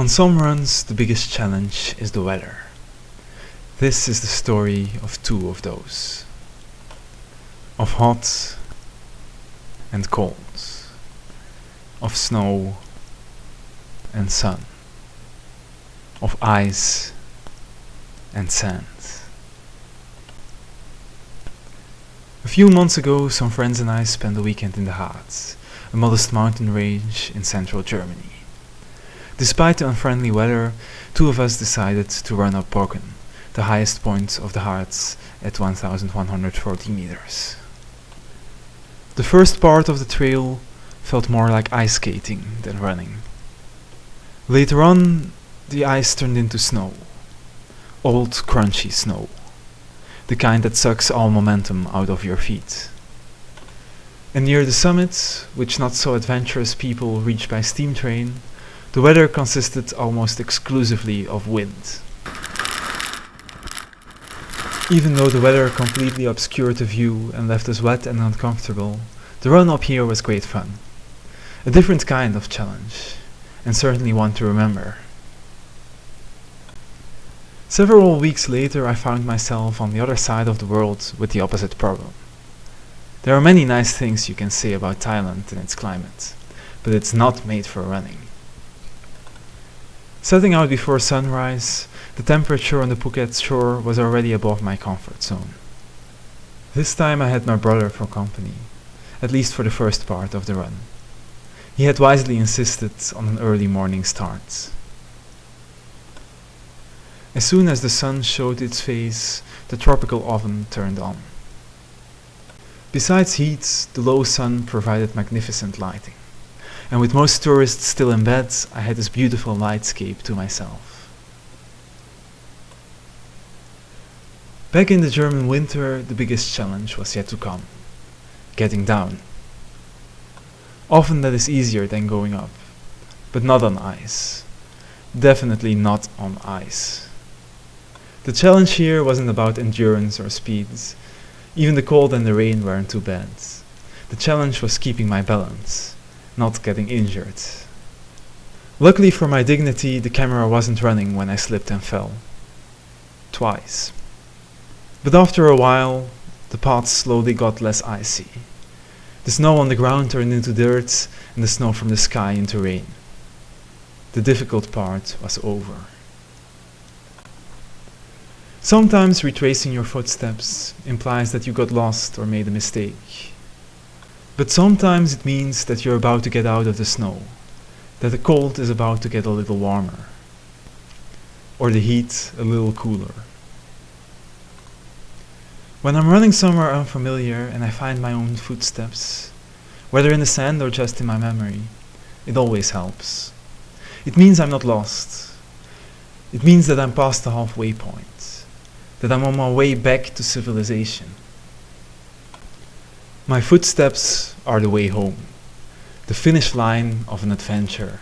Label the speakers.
Speaker 1: On some runs, the biggest challenge is the weather. This is the story of two of those. Of hot and cold. Of snow and sun. Of ice and sand. A few months ago, some friends and I spent a weekend in the Harz, a modest mountain range in central Germany. Despite the unfriendly weather, two of us decided to run up Brocken, the highest point of the Harz at 1140 meters. The first part of the trail felt more like ice skating than running. Later on, the ice turned into snow. Old, crunchy snow the kind that sucks all momentum out of your feet. And near the summit, which not so adventurous people reach by steam train, the weather consisted almost exclusively of wind. Even though the weather completely obscured the view and left us wet and uncomfortable, the run up here was great fun. A different kind of challenge, and certainly one to remember. Several weeks later I found myself on the other side of the world with the opposite problem. There are many nice things you can say about Thailand and its climate, but it's not made for running. Setting out before sunrise, the temperature on the Phuket shore was already above my comfort zone. This time I had my brother for company, at least for the first part of the run. He had wisely insisted on an early morning start. As soon as the sun showed its face, the tropical oven turned on. Besides heat, the low sun provided magnificent lighting, and with most tourists still in bed, I had this beautiful nightscape to myself. Back in the German winter, the biggest challenge was yet to come. Getting down. Often that is easier than going up, but not on ice. Definitely not on ice. The challenge here wasn't about endurance or speeds. Even the cold and the rain weren't too bad. The challenge was keeping my balance, not getting injured. Luckily for my dignity, the camera wasn't running when I slipped and fell. Twice. But after a while, the paths slowly got less icy. The snow on the ground turned into dirt, and the snow from the sky into rain. The difficult part was over. Sometimes retracing your footsteps implies that you got lost or made a mistake. But sometimes it means that you're about to get out of the snow, that the cold is about to get a little warmer, or the heat a little cooler. When I'm running somewhere unfamiliar and I find my own footsteps, whether in the sand or just in my memory, it always helps. It means I'm not lost. It means that I'm past the halfway point that I'm on my way back to civilization. My footsteps are the way home, the finish line of an adventure.